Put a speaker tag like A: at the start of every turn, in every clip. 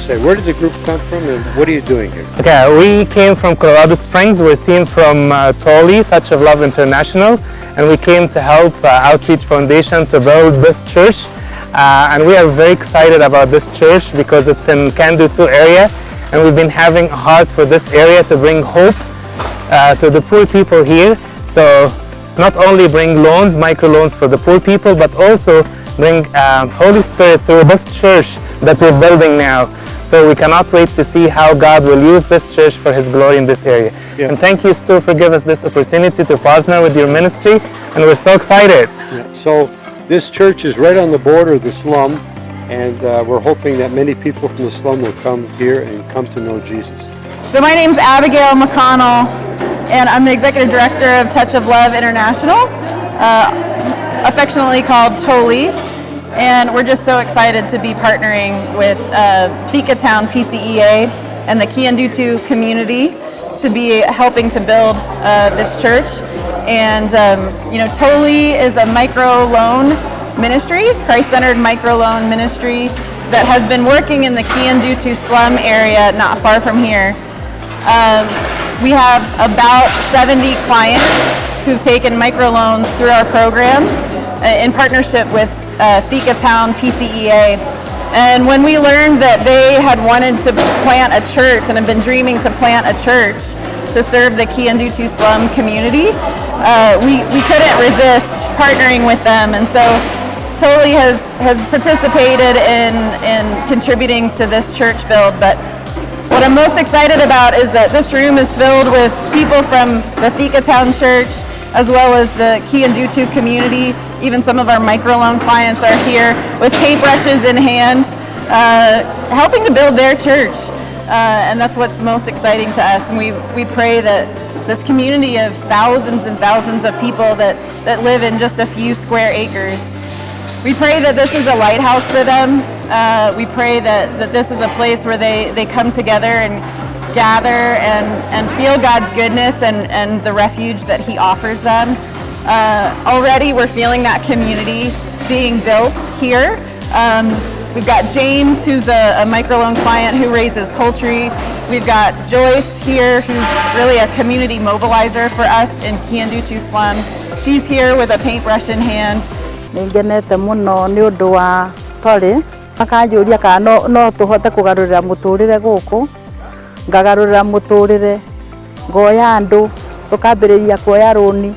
A: say, where did the group come from and what are you doing here?
B: Okay, we came from Colorado Springs. We're a team from uh, Toli, Touch of Love International, and we came to help uh, Outreach Foundation to build this church. Uh, and we are very excited about this church because it's in Kandu Kiandutu area, and we've been having a heart for this area to bring hope uh, to the poor people here. So not only bring loans, microloans for the poor people, but also bring um, Holy Spirit through this church that we're building now. So we cannot wait to see how God will use this church for His glory in this area.
A: Yeah.
B: And thank you, Stu, for giving us this opportunity to partner with your ministry. And we're so excited.
A: Yeah, So this church is right on the border of the slum and uh, we're hoping that many people from the slum will come here and come to know Jesus.
C: So my name is Abigail McConnell, and I'm the executive director of Touch of Love International, uh, affectionately called TOLI. And we're just so excited to be partnering with uh, Town PCEA and the Kiandutu community to be helping to build uh, this church. And um, you know, TOLI is a micro loan ministry, Christ-centered micro loan ministry that has been working in the Kiandutu slum area not far from here. Um, we have about 70 clients who've taken microloans through our program uh, in partnership with uh, Town PCEA. And when we learned that they had wanted to plant a church and have been dreaming to plant a church to serve the Kiandutu slum community, uh, we, we couldn't resist partnering with them. And so TOLI has, has participated in, in contributing to this church build, but what I'm most excited about is that this room is filled with people from the Thika Town Church, as well as the Key and Kiandutu community. Even some of our microloan clients are here with paintbrushes in hand, uh, helping to build their church. Uh, and that's what's most exciting to us. And we, we pray that this community of thousands and thousands of people that, that live in just a few square acres we pray that this is a lighthouse for them. Uh, we pray that, that this is a place where they, they come together and gather and, and feel God's goodness and, and the refuge that He offers them. Uh, already we're feeling that community being built here. Um, we've got James, who's a, a microloan client who raises poultry. We've got Joyce here, who's really a community mobilizer for us in Kiandutu slum. She's here with a paintbrush in hand.
D: ngagarurira muturire ngoya andu tukambiriria kuoya runi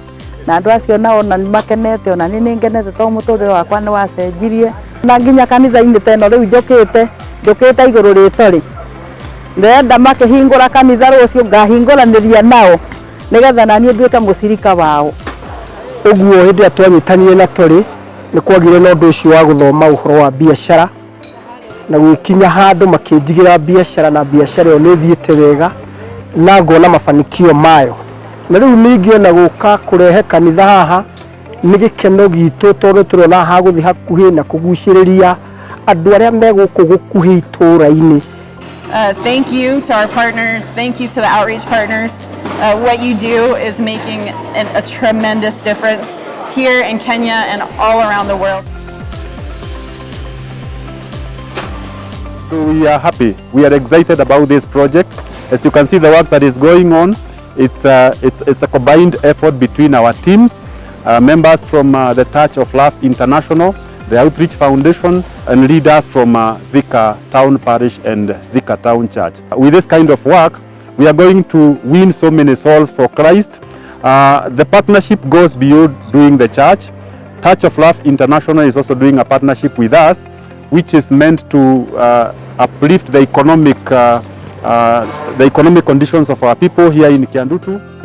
D: na andu acio nao na makenete ona ni ningenete to muturire wakwa ni wacenjirie na nginya kanitha ini teno riu u njå kä te ndenda kä te makä hingå ra kanitha rå cio ranä ria nao nä getha naniä nduä må cirika wao.
E: Å guo hä ndä na tori rä nä kwagire na å ndå å cio wa gå thoma å horo wa biacara. Na handũ makĩnjigĩra na wega na ngona mafanikio mayo na rĩu gũka kũrehe kanitha haha nĩ gĩkeno tondũ gũthiĩ hakuhĩ na kũgucĩrĩria andũ arĩa gũkuhĩ itũũra-inĩ
C: Uh, thank you to our partners. Thank you to the outreach partners. Uh, what you do is making an, a tremendous difference here in Kenya and all around the world.
F: So we are happy. We are excited about this project. As you can see, the work that is going on, it's, uh, it's, it's a combined effort between our teams, uh, members from uh, the Touch of Love International, the Outreach Foundation, and leaders from uh, Town Parish and Thika Town Church. With this kind of work, we are going to win so many souls for Christ. Uh, the partnership goes beyond doing the church. Touch of Love International is also doing a partnership with us, which is meant to uh, uplift the economic, uh, uh, the economic conditions of our people here in Kiandutu.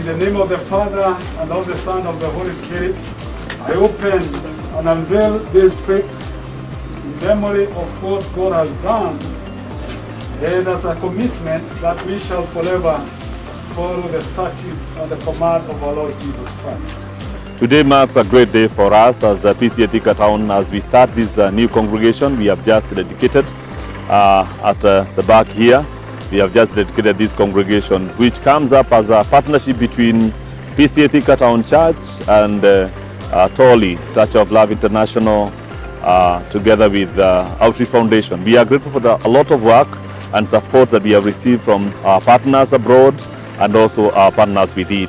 G: In the name of the Father, and of the Son, of the Holy Spirit, I open and unveil this book, in memory of what God has done and as a commitment that we shall forever follow the statutes and the command of our Lord Jesus Christ.
H: Today marks a great day for us as a PCA Town as we start this uh, new congregation we have just dedicated uh, at uh, the back here. We have just dedicated this congregation which comes up as a partnership between PCA Thika Town Church and uh, uh, Toli, Touch of Love International, uh, together with uh, Outreach Foundation. We are grateful for the, a lot of work and support that we have received from our partners abroad and also our partners within.